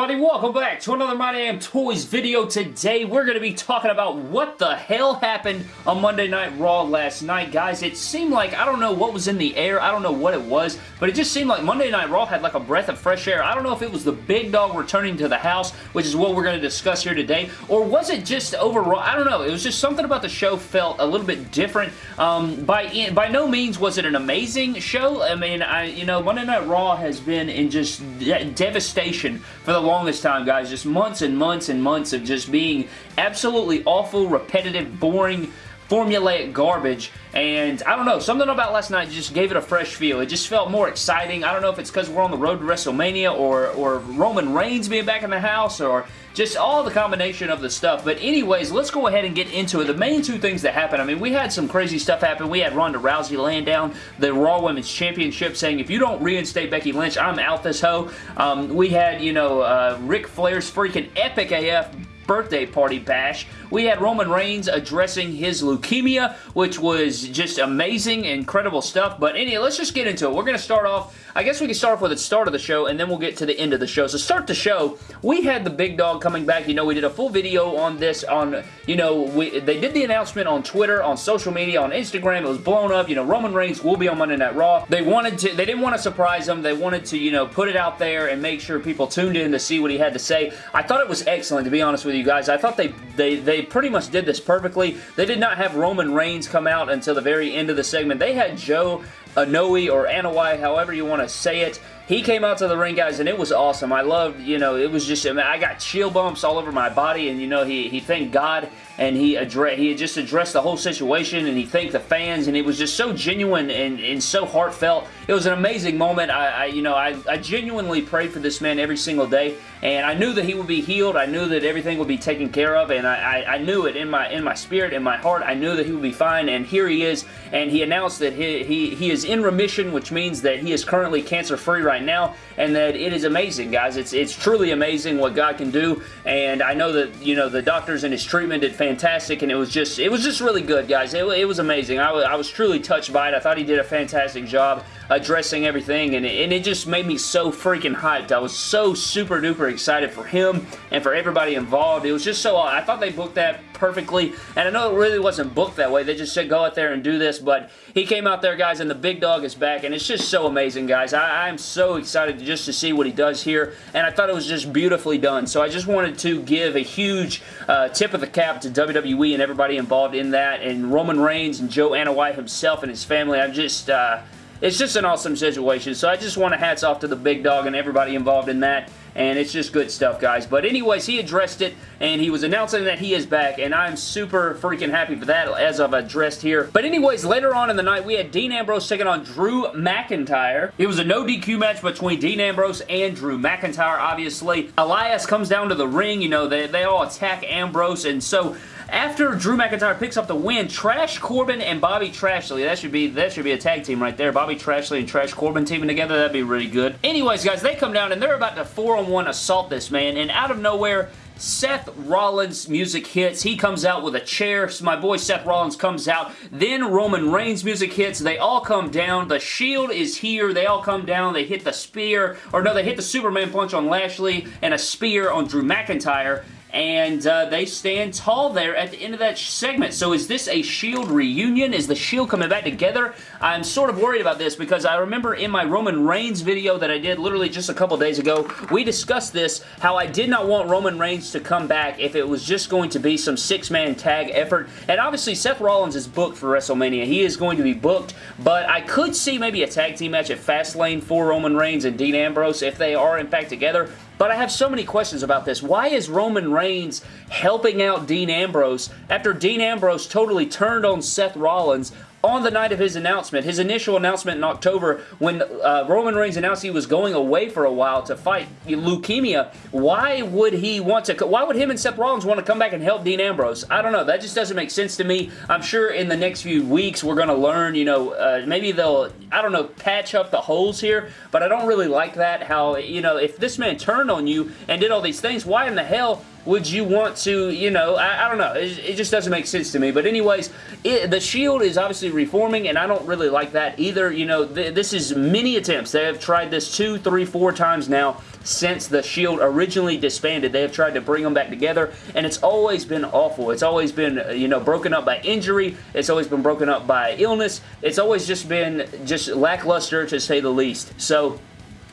everybody? Welcome back to another My Damn Toys video. Today, we're going to be talking about what the hell happened on Monday Night Raw last night. Guys, it seemed like, I don't know what was in the air. I don't know what it was, but it just seemed like Monday Night Raw had like a breath of fresh air. I don't know if it was the big dog returning to the house, which is what we're going to discuss here today, or was it just overall, I don't know. It was just something about the show felt a little bit different. Um, by, by no means was it an amazing show. I mean, I you know, Monday Night Raw has been in just de devastation for the longest time, guys. Just months and months and months of just being absolutely awful, repetitive, boring, formulaic garbage and I don't know, something about last night just gave it a fresh feel. It just felt more exciting. I don't know if it's because we're on the road to WrestleMania or, or Roman Reigns being back in the house or just all the combination of the stuff. But anyways, let's go ahead and get into it. The main two things that happened, I mean, we had some crazy stuff happen. We had Ronda Rousey laying down the Raw Women's Championship saying, if you don't reinstate Becky Lynch, I'm out this hoe. Um, we had, you know, uh, Ric Flair's freaking epic AF birthday party bash. We had Roman Reigns addressing his leukemia, which was just amazing, incredible stuff. But anyway, let's just get into it. We're going to start off, I guess we can start off with the start of the show, and then we'll get to the end of the show. So start the show, we had the big dog coming back. You know, we did a full video on this on, you know, we, they did the announcement on Twitter, on social media, on Instagram. It was blown up. You know, Roman Reigns will be on Monday Night Raw. They wanted to, they didn't want to surprise him. They wanted to, you know, put it out there and make sure people tuned in to see what he had to say. I thought it was excellent, to be honest with you guys. I thought they, they, they pretty much did this perfectly. They did not have Roman Reigns come out until the very end of the segment. They had Joe uh, Anoa'i or Anoa'i, however you want to say it. He came out to the ring, guys, and it was awesome. I loved, you know, it was just, I, mean, I got chill bumps all over my body, and, you know, he, he thanked God, and he addressed, he just addressed the whole situation, and he thanked the fans, and it was just so genuine and, and so heartfelt. It was an amazing moment. I, I you know, I, I genuinely prayed for this man every single day, and I knew that he would be healed. I knew that everything would be taken care of, and I, I, I knew it in my in my spirit, in my heart. I knew that he would be fine, and here he is, and he announced that he, he, he is in remission, which means that he is currently cancer-free right now, and that it is amazing, guys. It's, it's truly amazing what God can do, and I know that, you know, the doctors and his treatment did fantastic, and it was just, it was just really good, guys. It, it was amazing. I was, I was truly touched by it. I thought he did a fantastic job addressing everything, and it, and it just made me so freaking hyped. I was so super duper excited for him and for everybody involved. It was just so, I thought they booked that perfectly, and I know it really wasn't booked that way. They just said go out there and do this, but he came out there, guys, and the big dog is back, and it's just so amazing, guys. I, I'm so excited just to see what he does here, and I thought it was just beautifully done, so I just wanted to give a huge uh, tip of the cap to WWE and everybody involved in that, and Roman Reigns and Joe Anoa'i himself and his family. I'm just... Uh, it's just an awesome situation. So I just want to hats off to the big dog and everybody involved in that. And it's just good stuff, guys. But anyways, he addressed it, and he was announcing that he is back, and I'm super freaking happy for that, as I've addressed here. But anyways, later on in the night, we had Dean Ambrose taking on Drew McIntyre. It was a no DQ match between Dean Ambrose and Drew McIntyre, obviously. Elias comes down to the ring, you know, they, they all attack Ambrose, and so after Drew McIntyre picks up the win, Trash Corbin and Bobby Trashley, that should be that should be a tag team right there. Bobby Trashley and Trash Corbin teaming together, that'd be really good. Anyways, guys, they come down and they're about to four-on-one assault this man, and out of nowhere, Seth Rollins music hits. He comes out with a chair. So my boy Seth Rollins comes out. Then Roman Reigns music hits. They all come down. The Shield is here. They all come down. They hit the spear. Or no, they hit the Superman punch on Lashley and a spear on Drew McIntyre and uh, they stand tall there at the end of that segment. So is this a Shield reunion? Is the Shield coming back together? I'm sort of worried about this because I remember in my Roman Reigns video that I did literally just a couple days ago, we discussed this, how I did not want Roman Reigns to come back if it was just going to be some six-man tag effort. And obviously Seth Rollins is booked for WrestleMania. He is going to be booked, but I could see maybe a tag team match at Fastlane for Roman Reigns and Dean Ambrose if they are in fact together. But I have so many questions about this. Why is Roman Reigns helping out Dean Ambrose after Dean Ambrose totally turned on Seth Rollins on the night of his announcement, his initial announcement in October, when uh, Roman Reigns announced he was going away for a while to fight leukemia, why would he want to, why would him and Seth Rollins want to come back and help Dean Ambrose? I don't know. That just doesn't make sense to me. I'm sure in the next few weeks we're going to learn, you know, uh, maybe they'll, I don't know, patch up the holes here, but I don't really like that, how, you know, if this man turned on you and did all these things, why in the hell would you want to, you know, I, I don't know. It, it, just doesn't make sense to me. But anyways, it, the Shield is obviously reforming, and I don't really like that either. You know, th this is many attempts. They have tried this two, three, four times now since the Shield originally disbanded. They have tried to bring them back together, and it's always been awful. It's always been, you know, broken up by injury. It's always been broken up by illness. It's always just been just lackluster to say the least. So,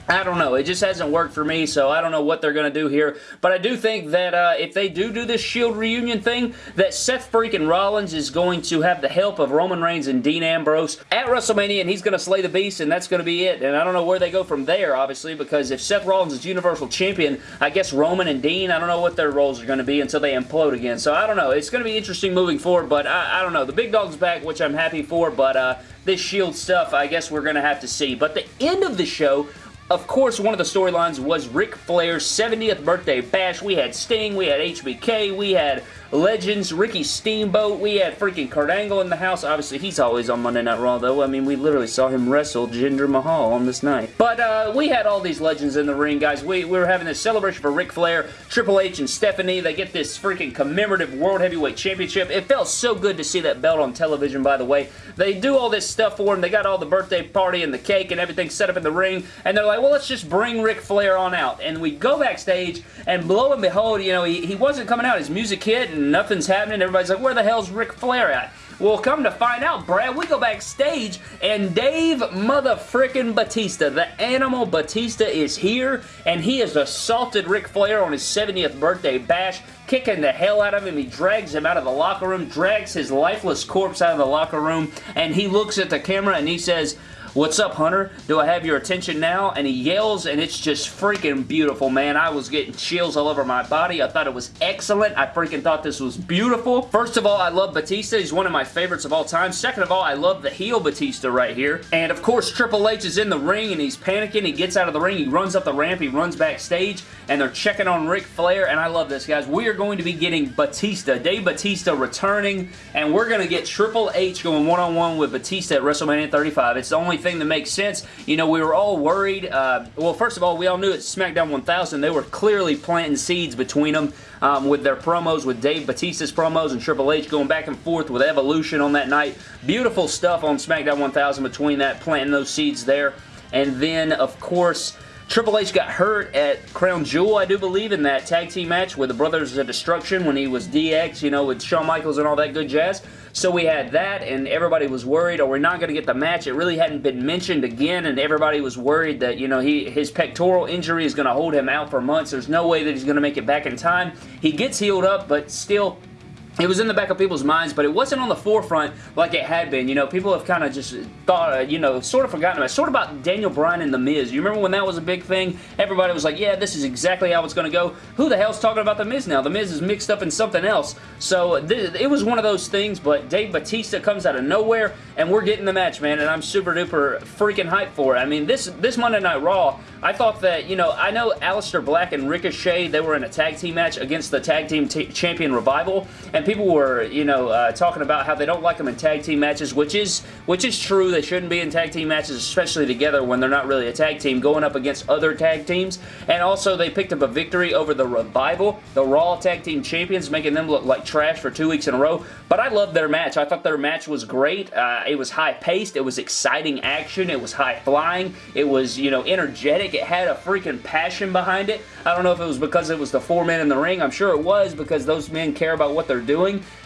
I don't know. It just hasn't worked for me, so I don't know what they're going to do here. But I do think that uh, if they do do this Shield reunion thing, that Seth freaking Rollins is going to have the help of Roman Reigns and Dean Ambrose at WrestleMania, and he's going to slay the beast, and that's going to be it. And I don't know where they go from there, obviously, because if Seth Rollins is Universal Champion, I guess Roman and Dean, I don't know what their roles are going to be until they implode again. So I don't know. It's going to be interesting moving forward, but I, I don't know. The big dog's back, which I'm happy for, but uh, this Shield stuff, I guess we're going to have to see. But the end of the show of course, one of the storylines was Ric Flair's 70th birthday bash. We had Sting, we had HBK, we had Legends, Ricky Steamboat. We had freaking Kurt Angle in the house. Obviously, he's always on Monday Night Raw, though. I mean, we literally saw him wrestle Jinder Mahal on this night. But uh, we had all these legends in the ring, guys. We, we were having this celebration for Ric Flair, Triple H, and Stephanie. They get this freaking commemorative World Heavyweight Championship. It felt so good to see that belt on television, by the way. They do all this stuff for him. They got all the birthday party and the cake and everything set up in the ring, and they're like, well, let's just bring Ric Flair on out. And we go backstage, and lo and behold, you know, he, he wasn't coming out. His music hit, and nothing's happening. Everybody's like, where the hell's Ric Flair at? Well, come to find out, Brad, we go backstage and Dave motherfrickin' Batista, the animal Batista is here and he has assaulted Ric Flair on his 70th birthday bash, kicking the hell out of him. He drags him out of the locker room, drags his lifeless corpse out of the locker room, and he looks at the camera and he says, What's up, Hunter? Do I have your attention now? And he yells, and it's just freaking beautiful, man. I was getting chills all over my body. I thought it was excellent. I freaking thought this was beautiful. First of all, I love Batista. He's one of my favorites of all time. Second of all, I love the heel Batista right here. And of course, Triple H is in the ring, and he's panicking. He gets out of the ring. He runs up the ramp. He runs backstage, and they're checking on Ric Flair, and I love this, guys. We are going to be getting Batista, Dave Batista returning, and we're going to get Triple H going one-on-one -on -one with Batista at WrestleMania 35. It's the only that makes sense. You know, we were all worried. Uh, well, first of all, we all knew at SmackDown 1000 they were clearly planting seeds between them um, with their promos, with Dave Batista's promos and Triple H going back and forth with Evolution on that night. Beautiful stuff on SmackDown 1000 between that, planting those seeds there. And then, of course... Triple H got hurt at Crown Jewel, I do believe, in that tag team match with the Brothers of Destruction when he was DX, you know, with Shawn Michaels and all that good jazz. So we had that, and everybody was worried, are we not going to get the match? It really hadn't been mentioned again, and everybody was worried that, you know, he his pectoral injury is going to hold him out for months. There's no way that he's going to make it back in time. He gets healed up, but still, it was in the back of people's minds, but it wasn't on the forefront like it had been. You know, people have kind of just thought, uh, you know, sort of forgotten about. Sort of about Daniel Bryan and The Miz. You remember when that was a big thing? Everybody was like, yeah, this is exactly how it's going to go. Who the hell's talking about The Miz now? The Miz is mixed up in something else. So it was one of those things, but Dave Batista comes out of nowhere, and we're getting the match, man, and I'm super duper freaking hyped for it. I mean, this, this Monday Night Raw, I thought that, you know, I know Aleister Black and Ricochet, they were in a tag team match against the tag team champion Revival, and people were, you know, uh, talking about how they don't like them in tag team matches, which is which is true. They shouldn't be in tag team matches, especially together when they're not really a tag team, going up against other tag teams. And also, they picked up a victory over the Revival, the Raw Tag Team Champions, making them look like trash for two weeks in a row. But I loved their match. I thought their match was great. Uh, it was high-paced. It was exciting action. It was high-flying. It was, you know, energetic. It had a freaking passion behind it. I don't know if it was because it was the four men in the ring. I'm sure it was because those men care about what they're doing.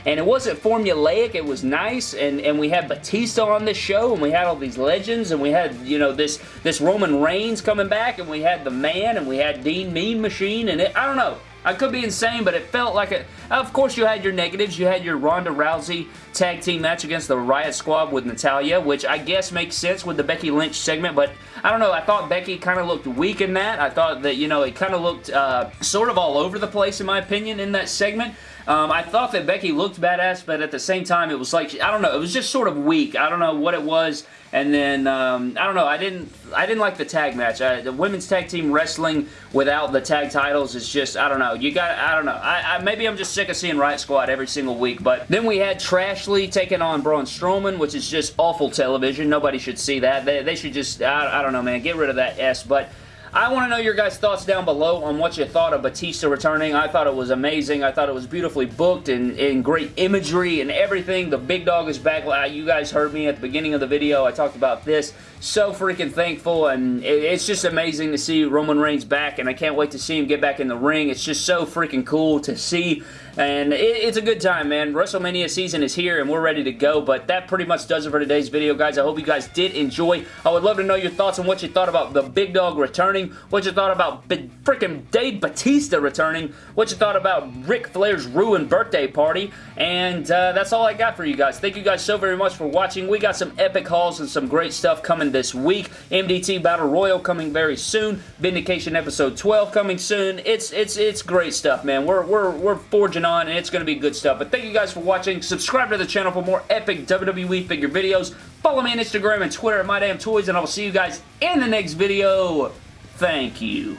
And it wasn't formulaic. It was nice. And, and we had Batista on this show. And we had all these legends. And we had, you know, this, this Roman Reigns coming back. And we had The Man. And we had Dean Mean Machine. And it, I don't know. I could be insane, but it felt like it. Of course, you had your negatives. You had your Ronda Rousey tag team match against the Riot Squad with Natalya, which I guess makes sense with the Becky Lynch segment, but I don't know. I thought Becky kind of looked weak in that. I thought that, you know, it kind of looked uh, sort of all over the place, in my opinion, in that segment. Um, I thought that Becky looked badass, but at the same time, it was like, I don't know, it was just sort of weak. I don't know what it was. And then, um, I don't know, I didn't I didn't like the tag match. I, the women's tag team wrestling without the tag titles is just, I don't know. You got, I don't know. I, I, maybe I'm just sick of seeing Riot Squad every single week. But then we had Trashley taking on Braun Strowman, which is just awful television. Nobody should see that. They, they should just, I, I don't know, man. Get rid of that S. But I want to know your guys' thoughts down below on what you thought of Batista returning. I thought it was amazing. I thought it was beautifully booked and, and great imagery and everything. The big dog is back. You guys heard me at the beginning of the video. I talked about this. So freaking thankful and it's just amazing to see Roman Reigns back and I can't wait to see him get back in the ring. It's just so freaking cool to see and it, it's a good time, man. WrestleMania season is here and we're ready to go, but that pretty much does it for today's video, guys. I hope you guys did enjoy. I would love to know your thoughts on what you thought about the Big Dog returning, what you thought about freaking Dave Batista returning, what you thought about Ric Flair's ruined birthday party, and uh, that's all I got for you guys. Thank you guys so very much for watching. We got some epic hauls and some great stuff coming this week. MDT Battle Royal coming very soon. Vindication Episode 12 coming soon. It's it's it's great stuff, man. We're, we're, we're forging on, and it's going to be good stuff. But thank you guys for watching. Subscribe to the channel for more epic WWE figure videos. Follow me on Instagram and Twitter at MyDamnToys, and I will see you guys in the next video. Thank you.